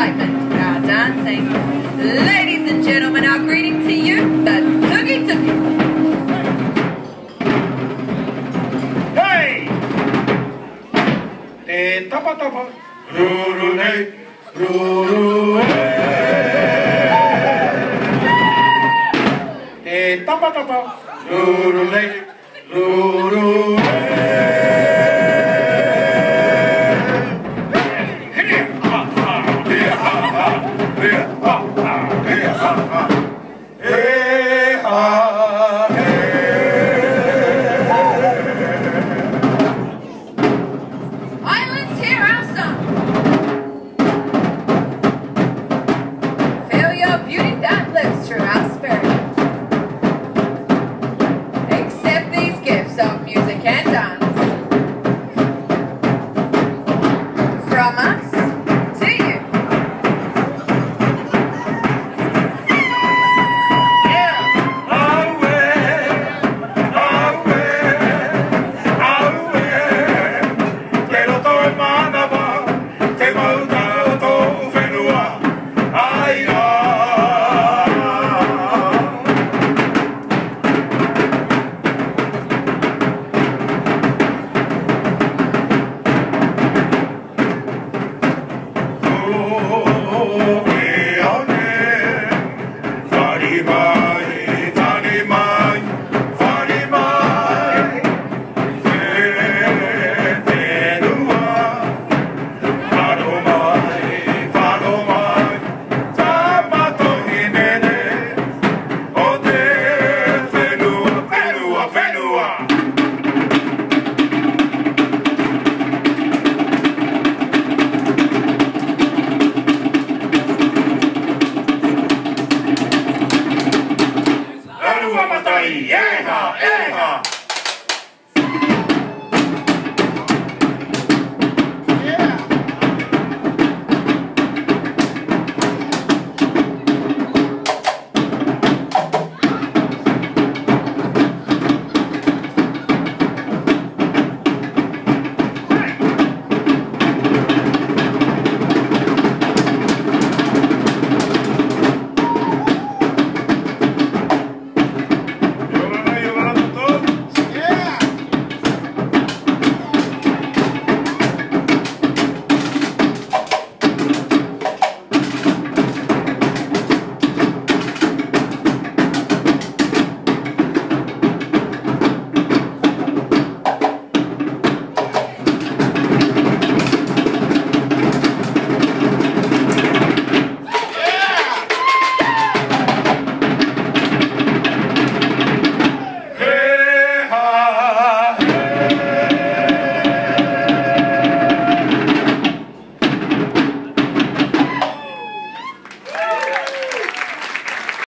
excitement, dancing. Ladies and gentlemen, our greeting to you, the. Hey! Eh, tapa tapa. Ruru hey, ruru Eh, tapa tapa. Ruru hey, ruru Islands, Happy. Yeah, yeah.